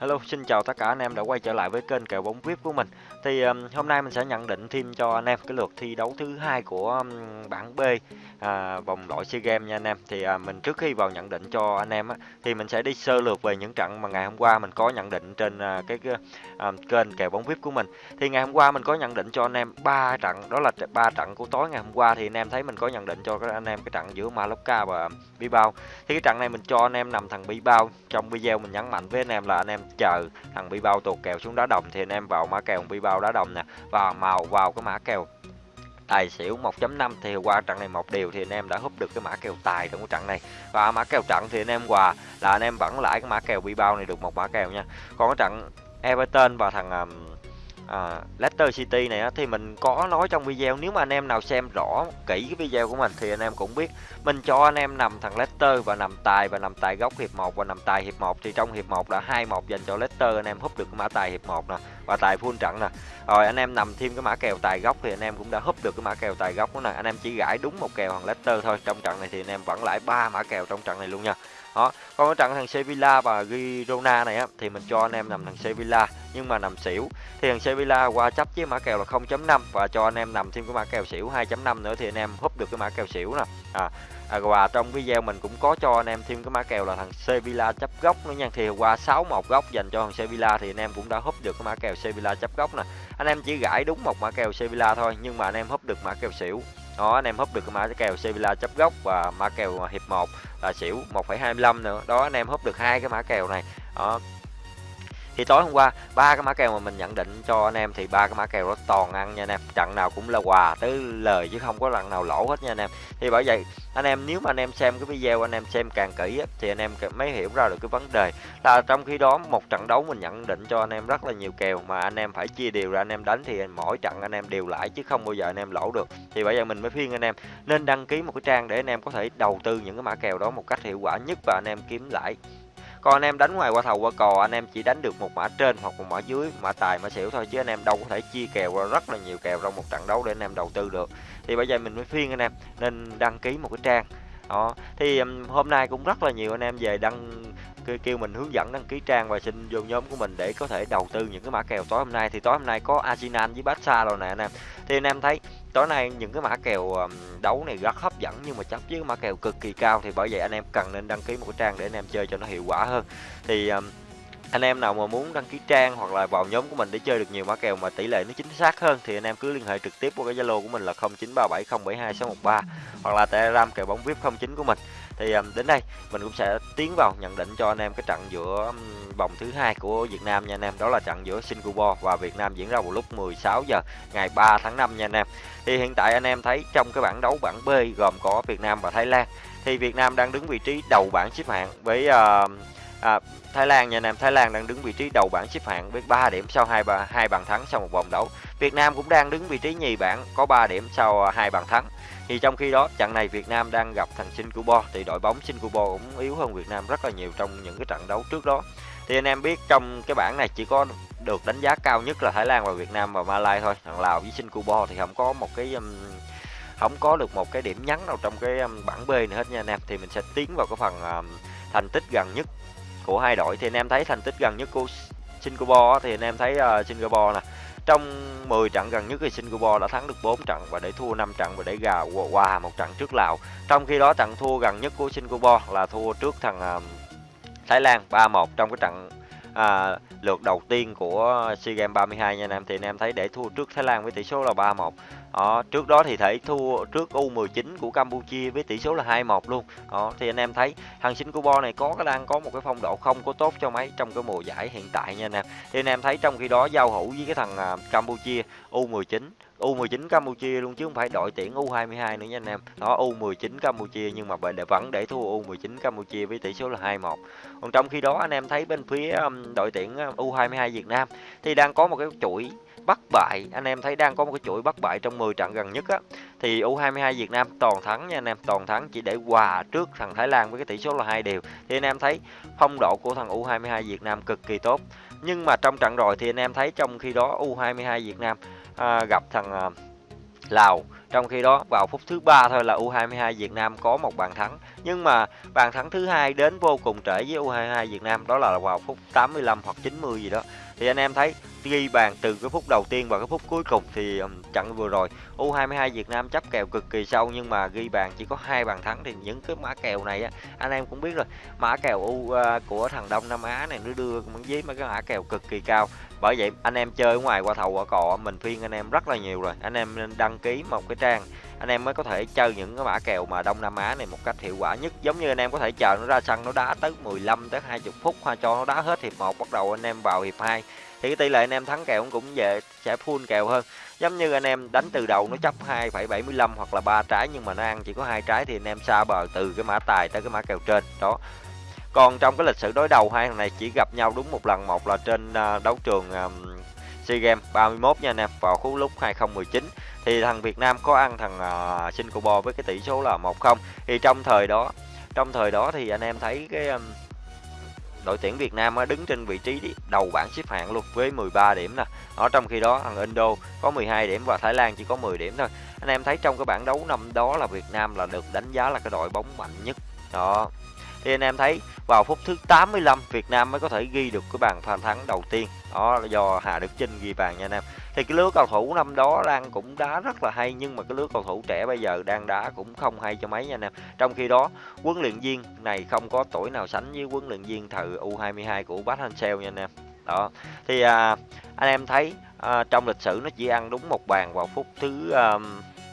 Hello, xin chào tất cả anh em đã quay trở lại với kênh kèo bóng VIP của mình. Thì um, hôm nay mình sẽ nhận định thêm cho anh em cái lượt thi đấu thứ hai của um, bảng B à, vòng loại SEA Games nha anh em. Thì à, mình trước khi vào nhận định cho anh em á, thì mình sẽ đi sơ lược về những trận mà ngày hôm qua mình có nhận định trên à, cái, à, kênh kèo bóng VIP của mình. Thì ngày hôm qua mình có nhận định cho anh em ba trận, đó là ba trận của tối ngày hôm qua thì anh em thấy mình có nhận định cho các anh em cái trận giữa Mallorca và Bilbao. Thì cái trận này mình cho anh em nằm thằng Bilbao. Trong video mình nhấn mạnh với anh em là anh em chờ. Thằng Bilbao tuột kèo xuống đá đồng thì anh em vào mã kèo Bilbao đá đồng nè. Và màu vào cái mã kèo tài xỉu 1.5 thì qua trận này một điều thì anh em đã húp được cái mã kèo tài trong cái trận này. Và mã kèo trận thì anh em quà là anh em vẫn lãi cái mã kèo Bilbao này được một mã kèo nha. Còn cái trận Everton và thằng um, à, Leicester City này á, thì mình có nói trong video nếu mà anh em nào xem rõ kỹ cái video của mình thì anh em cũng biết. Mình cho anh em nằm thằng Leicester và nằm tài và nằm tài góc hiệp 1 và nằm tài hiệp 1 thì trong hiệp 1 là 2-1 dành cho Leicester anh em húp được cái mã tài hiệp 1 nè và tài full trận nè. Rồi anh em nằm thêm cái mã kèo tài góc thì anh em cũng đã húp được cái mã kèo tài góc đó nè. Anh em chỉ gãi đúng một kèo thằng Leicester thôi trong trận này thì anh em vẫn lại ba mã kèo trong trận này luôn nha. Đó còn cái trận thằng Sevilla và Girona này á thì mình cho anh em nằm thằng Sevilla nhưng mà nằm xỉu thì thằng Sevilla qua chấp với mã kèo là 0.5 và cho anh em nằm thêm cái mã kèo xỉu 2.5 nữa thì anh em húp được cái mã kèo xỉu nè à, à và trong video mình cũng có cho anh em thêm cái mã kèo là thằng Sevilla chấp góc nữa nha thì qua 61 góc dành cho thằng Sevilla thì anh em cũng đã húp được cái mã kèo Sevilla chấp góc nè anh em chỉ gãi đúng một mã kèo Sevilla thôi nhưng mà anh em húp được mã kèo xỉu đó anh em húp được cái mã kèo Sevilla chấp góc và mã kèo hiệp 1 là xỉu 1,25 nữa đó anh em húp được hai cái mã kèo này đó thì tối hôm qua ba cái mã kèo mà mình nhận định cho anh em thì ba cái mã kèo đó toàn ăn nha anh em trận nào cũng là quà tới lời chứ không có lần nào lỗ hết nha anh em thì bởi vậy anh em nếu mà anh em xem cái video anh em xem càng kỹ á, thì anh em mới hiểu ra được cái vấn đề là trong khi đó một trận đấu mình nhận định cho anh em rất là nhiều kèo mà anh em phải chia đều ra anh em đánh thì mỗi trận anh em đều lại chứ không bao giờ anh em lỗ được thì bởi vậy mình mới khuyên anh em nên đăng ký một cái trang để anh em có thể đầu tư những cái mã kèo đó một cách hiệu quả nhất và anh em kiếm lãi còn anh em đánh ngoài qua thầu qua cò, anh em chỉ đánh được một mã trên hoặc một mã dưới, mã tài, mã xỉu thôi, chứ anh em đâu có thể chia kèo ra rất là nhiều kèo trong một trận đấu để anh em đầu tư được. Thì bây giờ mình mới phiên anh em, nên đăng ký một cái trang. Đó, thì hôm nay cũng rất là nhiều anh em về đăng kêu mình hướng dẫn đăng ký trang và xin vô nhóm của mình để có thể đầu tư những cái mã kèo. Tối hôm nay thì tối hôm nay có Arsenal với Barca rồi nè anh em. Thì anh em thấy tối nay những cái mã kèo đấu này rất hấp dẫn, nhưng mà chấp với mã kèo cực kỳ cao thì bởi vậy anh em cần nên đăng ký một cái trang để anh em chơi cho nó hiệu quả hơn. Thì anh em nào mà muốn đăng ký trang hoặc là vào nhóm của mình để chơi được nhiều mã kèo mà tỷ lệ nó chính xác hơn thì anh em cứ liên hệ trực tiếp qua cái Zalo của mình là 0937072613 hoặc là Telegram kèo bóng VIP 09 của mình. Thì đến đây mình cũng sẽ tiến vào nhận định cho anh em cái trận giữa vòng thứ hai của Việt Nam nha anh em. Đó là trận giữa Singapore và Việt Nam diễn ra vào lúc 16 giờ ngày 3 tháng 5 nha anh em. Thì hiện tại anh em thấy trong cái bảng đấu bảng B gồm có Việt Nam và Thái Lan. Thì Việt Nam đang đứng vị trí đầu bảng xếp hạng với uh, à, Thái Lan nha nam Thái Lan đang đứng vị trí đầu bảng xếp hạng với 3 điểm sau hai ba hai bàn thắng sau một vòng đấu. Việt Nam cũng đang đứng vị trí nhì bảng có 3 điểm sau à, hai bàn thắng. Thì trong khi đó trận này Việt Nam đang gặp thằng Singapore thì đội bóng Singapore cũng yếu hơn Việt Nam rất là nhiều trong những cái trận đấu trước đó. Thì anh em biết trong cái bảng này chỉ có được đánh giá cao nhất là Thái Lan và Việt Nam và malaysia thôi. Thằng Lào với Singapore thì không có một cái um, không có được một cái điểm nhấn nào trong cái um, bảng B này hết nha anh em. Thì mình sẽ tiến vào cái phần um, thành tích gần nhất của hai đội thì anh em thấy thành tích gần nhất của Singapore thì anh em thấy uh, Singapore nè trong 10 trận gần nhất thì Singapore đã thắng được 4 trận và để thua 5 trận và để gà qua một trận trước Lào. Trong khi đó trận thua gần nhất của Singapore là thua trước thằng uh, Thái Lan 3-1 trong cái trận à, lượt đầu tiên của SEA Games 32 nha anh em. Thì anh em thấy để thua trước Thái Lan với tỷ số là 3-1 đó, trước đó thì thể thua trước U19 của Campuchia với tỷ số là 2-1 luôn. Đó, thì anh em thấy thằng Singapore này có cái đang có một cái phong độ không có tốt cho mấy trong cái mùa giải hiện tại nha anh em. Thì anh em thấy trong khi đó giao hữu với cái thằng à, Campuchia U19 U19 Campuchia luôn chứ không phải đội tuyển U22 nữa nha anh em. Đó U19 Campuchia nhưng mà để vẫn để thua U19 Campuchia với tỷ số là 2-1. Còn trong khi đó anh em thấy bên phía um, đội tuyển um, U22 Việt Nam thì đang có một cái chuỗi bất bại anh em thấy đang có một cái chuỗi bất bại trong 10 trận gần nhất á thì U22 Việt Nam toàn thắng nha anh em, toàn thắng chỉ để hòa trước thằng Thái Lan với cái tỷ số là hai đều thì anh em thấy phong độ của thằng U22 Việt Nam cực kỳ tốt nhưng mà trong trận rồi thì anh em thấy trong khi đó U22 Việt Nam à, gặp thằng à, Lào. Trong khi đó vào phút thứ ba thôi là U22 Việt Nam có một bàn thắng. Nhưng mà bàn thắng thứ hai đến vô cùng trễ với U22 Việt Nam đó là vào phút 85 hoặc 90 gì đó. Thì anh em thấy ghi bàn từ cái phút đầu tiên và cái phút cuối cùng thì trận vừa rồi U22 Việt Nam chấp kèo cực kỳ sâu nhưng mà ghi bàn chỉ có hai bàn thắng thì những cái mã kèo này á, anh em cũng biết rồi, mã kèo U à, của thằng Đông Nam Á này nó đưa với mấy cái mã kèo cực kỳ cao. Bởi vậy anh em chơi ở ngoài qua thầu qua cọ, mình phiên anh em rất là nhiều rồi, anh em nên đăng ký một cái trang, anh em mới có thể chơi những cái mã kèo mà Đông Nam Á này một cách hiệu quả nhất. Giống như anh em có thể chờ nó ra sân nó đá tới 15 tới 20 phút, hoa cho nó đá hết hiệp 1 bắt đầu anh em vào hiệp 2 thì cái tỷ lệ anh em thắng kèo cũng về sẽ full kèo hơn. Giống như anh em đánh từ đầu nó chấp 2,75 hoặc là ba trái nhưng mà nó ăn chỉ có hai trái thì anh em xa bờ từ cái mã tài tới cái mã kèo trên đó. Còn trong cái lịch sử đối đầu hai thằng này chỉ gặp nhau đúng một lần một là trên à, đấu trường à, SEA Games 31 nha anh em vào khúc lúc 2019 thì thằng Việt Nam có ăn thằng uh, Singapore với cái tỷ số là 1-0 thì trong thời đó trong thời đó thì anh em thấy cái um, đội tuyển Việt Nam đứng trên vị trí đầu bảng xếp hạng luôn, với 13 điểm nè. Ở trong khi đó, thằng Indo có 12 điểm và Thái Lan chỉ có 10 điểm thôi. Anh em thấy trong cái bảng đấu năm đó là Việt Nam là được đánh giá là cái đội bóng mạnh nhất. Đó. Thì anh em thấy, vào phút thứ 85 Việt Nam mới có thể ghi được cái bàn bàn thắng đầu tiên. Đó là do Hà Đức Chinh ghi bàn nha anh em. Thì cái lứa cầu thủ năm đó đang cũng đá rất là hay nhưng mà cái lứa cầu thủ trẻ bây giờ đang đá cũng không hay cho mấy nha anh em. Trong khi đó, huấn luyện viên này không có tuổi nào sánh với huấn luyện viên thời U22 của Bát Hansel nha anh em. Đó. Thì à, anh em thấy à, trong lịch sử nó chỉ ăn đúng một bàn vào phút thứ à,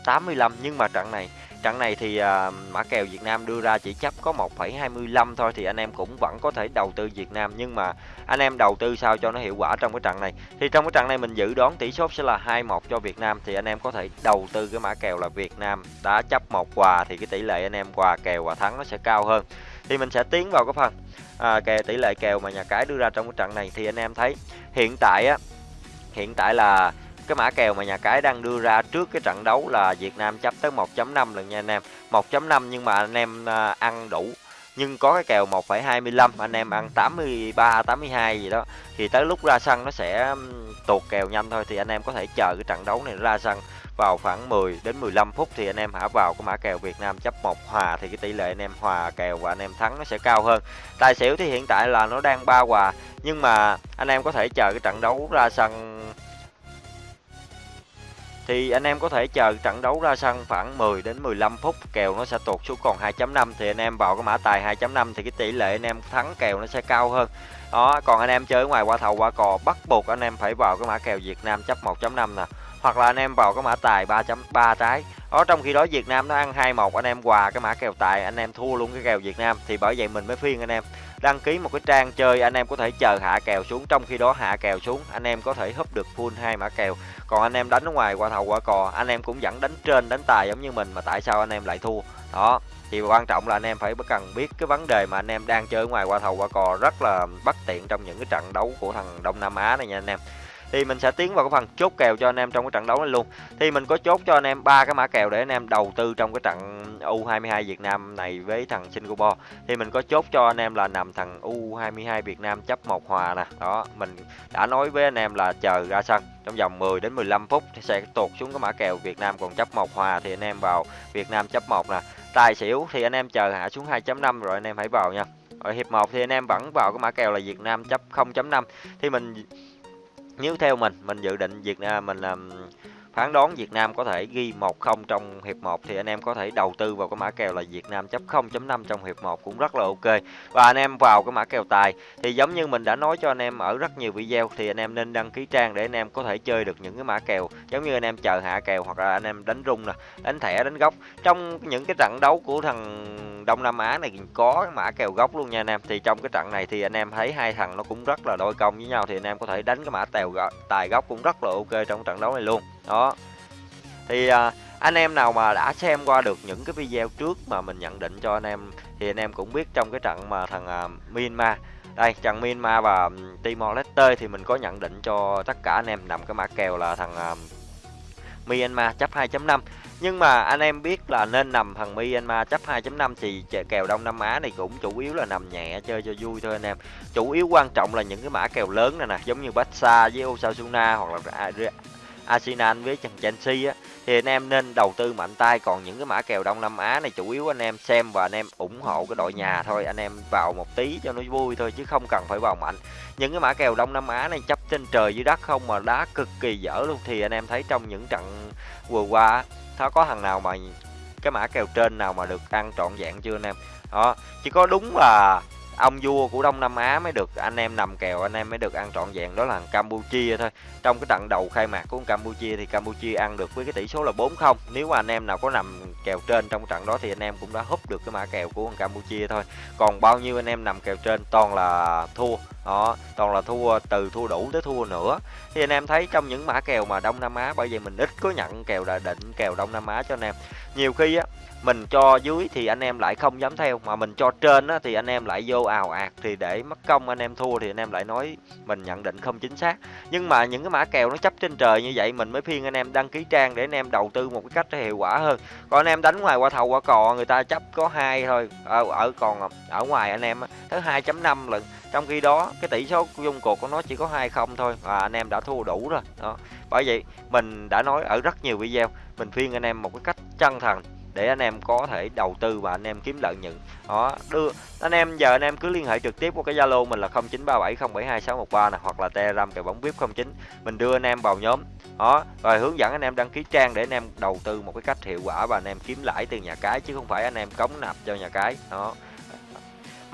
85 nhưng mà trận này trận này thì à, mã kèo Việt Nam đưa ra chỉ chấp có 1,25 thôi thì anh em cũng vẫn có thể đầu tư Việt Nam. Nhưng mà anh em đầu tư sao cho nó hiệu quả trong cái trận này? Thì trong cái trận này mình dự đoán tỷ số sẽ là 2-1 cho Việt Nam thì anh em có thể đầu tư cái mã kèo là Việt Nam đã chấp một quà thì cái tỷ lệ anh em quà kèo và thắng nó sẽ cao hơn. Thì mình sẽ tiến vào cái phần à, kèo tỷ lệ kèo mà nhà cái đưa ra trong cái trận này. Thì anh em thấy hiện tại á hiện tại là cái mã kèo mà nhà cái đang đưa ra trước cái trận đấu là Việt Nam chấp tới 1.5 lần nha anh em. 1.5 nhưng mà anh em à, ăn đủ. Nhưng có cái kèo 1,25 anh em ăn 83 82 gì đó. Thì tới lúc ra sân nó sẽ tuột kèo nhanh thôi thì anh em có thể chờ cái trận đấu này ra sân vào khoảng 10 đến 15 phút thì anh em hả vào cái mã kèo Việt Nam chấp một hòa thì cái tỷ lệ anh em hòa kèo và anh em thắng nó sẽ cao hơn. Tài xỉu thì hiện tại là nó đang ba hòa nhưng mà anh em có thể chờ cái trận đấu ra sân thì anh em có thể chờ trận đấu ra sân khoảng 10 đến 15 phút, kèo nó sẽ tụt xuống còn 2.5 thì anh em vào cái mã tài 2.5 thì cái tỷ lệ anh em thắng kèo nó sẽ cao hơn. Đó, còn anh em chơi ngoài qua thầu qua cò bắt buộc anh em phải vào cái mã kèo Việt Nam chấp 1.5 nè hoặc là anh em vào cái mã tài 3.3 trái đó trong khi đó Việt Nam nó ăn 2-1 anh em quà cái mã kèo tài anh em thua luôn cái kèo Việt Nam thì bởi vậy mình mới phiên anh em đăng ký một cái trang chơi anh em có thể chờ hạ kèo xuống trong khi đó hạ kèo xuống anh em có thể húp được full hai mã kèo còn anh em đánh ở ngoài qua thầu qua cò anh em cũng vẫn đánh trên đánh tài giống như mình mà tại sao anh em lại thua đó thì quan trọng là anh em phải cần biết cái vấn đề mà anh em đang chơi ngoài qua thầu qua cò rất là bất tiện trong những cái trận đấu của thằng Đông Nam Á này nha anh em thì mình sẽ tiến vào cái phần chốt kèo cho anh em trong cái trận đấu này luôn. Thì mình có chốt cho anh em ba cái mã kèo để anh em đầu tư trong cái trận U22 Việt Nam này với thằng Singapore. Thì mình có chốt cho anh em là nằm thằng U22 Việt Nam chấp một hòa nè. Đó, mình đã nói với anh em là chờ ra sân. Trong vòng 10 đến 15 phút thì sẽ tụt xuống cái mã kèo Việt Nam còn chấp một hòa thì anh em vào Việt Nam chấp một nè. Tài xỉu thì anh em chờ hạ xuống 2.5 rồi anh em hãy vào nha. Ở hiệp 1 thì anh em vẫn vào cái mã kèo là Việt Nam chấp 0.5 thì mình nếu theo mình mình dự định Việt Nam mình làm phán đoán Việt Nam có thể ghi 1-0 trong hiệp 1 thì anh em có thể đầu tư vào cái mã kèo là Việt Nam chấp 0.5 trong hiệp 1 cũng rất là ok. Và anh em vào cái mã kèo tài thì giống như mình đã nói cho anh em ở rất nhiều video thì anh em nên đăng ký trang để anh em có thể chơi được những cái mã kèo giống như anh em chờ hạ kèo hoặc là anh em đánh rung nè, đánh thẻ, đánh góc. Trong những cái trận đấu của thằng Đông Nam Á này có mã kèo góc luôn nha anh em. Thì trong cái trận này thì anh em thấy hai thằng nó cũng rất là đôi công với nhau thì anh em có thể đánh cái mã tèo tài góc cũng rất là ok trong trận đấu này luôn đó. Thì à, anh em nào mà đã xem qua được những cái video trước mà mình nhận định cho anh em thì anh em cũng biết trong cái trận mà thằng à, Myanmar. Đây trận Myanmar và Timor Leste thì mình có nhận định cho tất cả anh em nằm cái mã kèo là thằng à, Myanmar chấp 2.5 nhưng mà anh em biết là nên nằm thằng Myanmar chấp 2.5 thì kèo Đông Nam Á này cũng chủ yếu là nằm nhẹ chơi cho vui thôi anh em. Chủ yếu quan trọng là những cái mã kèo lớn này nè, giống như Barca với Osasuna hoặc là Arsenal với thằng Chelsea á, thì anh em nên đầu tư mạnh tay. Còn những cái mã kèo Đông Nam Á này chủ yếu anh em xem và anh em ủng hộ cái đội nhà thôi. Anh em vào một tí cho nó vui thôi, chứ không cần phải vào mạnh. Những cái mã kèo Đông Nam Á này chấp trên trời dưới đất không mà đá cực kỳ dở luôn, thì anh em thấy trong những trận vừa qua nó có thằng nào mà cái mã kèo trên nào mà được ăn trọn vẹn chưa anh em? Đó, chỉ có đúng là ông vua của Đông Nam Á mới được anh em nằm kèo, anh em mới được ăn trọn vẹn, đó là Campuchia thôi. Trong cái trận đầu khai mạc của Campuchia thì Campuchia ăn được với cái tỷ số là 4-0 nếu mà anh em nào có nằm kèo trên trong trận đó thì anh em cũng đã húp được cái mã kèo của Campuchia thôi. Còn bao nhiêu anh em nằm kèo trên toàn là thua. Đó, toàn là thua, từ thua đủ tới thua nữa. Thì anh em thấy trong những mã kèo mà Đông Nam Á, bởi vì mình ít có nhận kèo đã định kèo Đông Nam Á cho anh em. Nhiều khi á mình cho dưới thì anh em lại không dám theo mà mình cho trên á, thì anh em lại vô ào ạt thì để mất công anh em thua thì anh em lại nói mình nhận định không chính xác nhưng mà những cái mã kèo nó chấp trên trời như vậy mình mới phiên anh em đăng ký trang để anh em đầu tư một cái cách hiệu quả hơn còn anh em đánh ngoài qua thầu qua cò người ta chấp có hai thôi ở ở còn ở ngoài anh em tới 2.5 lần trong khi đó cái tỷ số dung cuộc của nó chỉ có hai không thôi và anh em đã thua đủ rồi đó bởi vậy mình đã nói ở rất nhiều video mình phiên anh em một cái cách chân thành để anh em có thể đầu tư và anh em kiếm lợi nhuận. Đó, đưa, anh em, giờ anh em cứ liên hệ trực tiếp qua cái zalo mình là 0937072613 này hoặc là telegram kèo bóng vip 09 mình đưa anh em vào nhóm. Đó, rồi hướng dẫn anh em đăng ký trang để anh em đầu tư một cái cách hiệu quả và anh em kiếm lãi từ nhà cái, chứ không phải anh em cống nạp cho nhà cái. Đó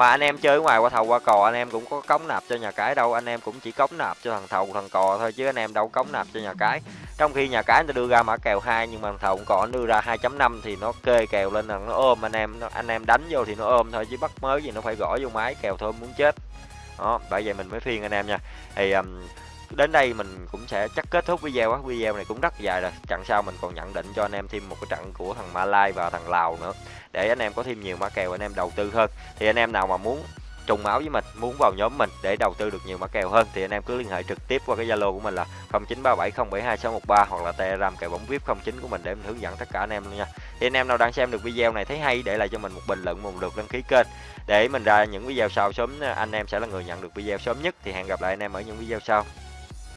mà anh em chơi ngoài qua thầu qua cò anh em cũng có cống nạp cho nhà cái đâu. Anh em cũng chỉ cống nạp cho thằng thầu thằng cò thôi chứ anh em đâu cống nạp cho nhà cái. Trong khi nhà cái nó đưa ra mã kèo hai nhưng mà thằng thầu cò đưa ra 2.5 thì nó kê kèo lên là nó ôm anh em nó, anh em đánh vô thì nó ôm thôi chứ bắt mới gì nó phải gõ vô máy kèo thôi muốn chết. Đó bởi vậy mình mới phiên anh em nha. Thì um, đến đây mình cũng sẽ chắc kết thúc video á. Video này cũng rất dài rồi. Trận sau mình còn nhận định cho anh em thêm một cái trận của thằng Malai và thằng Lào nữa. Để anh em có thêm nhiều mã kèo, anh em đầu tư hơn. Thì anh em nào mà muốn trùng máu với mình, muốn vào nhóm mình để đầu tư được nhiều mã kèo hơn, thì anh em cứ liên hệ trực tiếp qua cái zalo của mình là 0937072613 hoặc là telegram kèo bóng vip 09 của mình để mình hướng dẫn tất cả anh em luôn nha. Thì anh em nào đang xem được video này thấy hay, để lại cho mình một bình luận, một lượt đăng ký kênh. Để mình ra những video sau sớm, anh em sẽ là người nhận được video sớm nhất. Thì hẹn gặp lại anh em ở những video sau.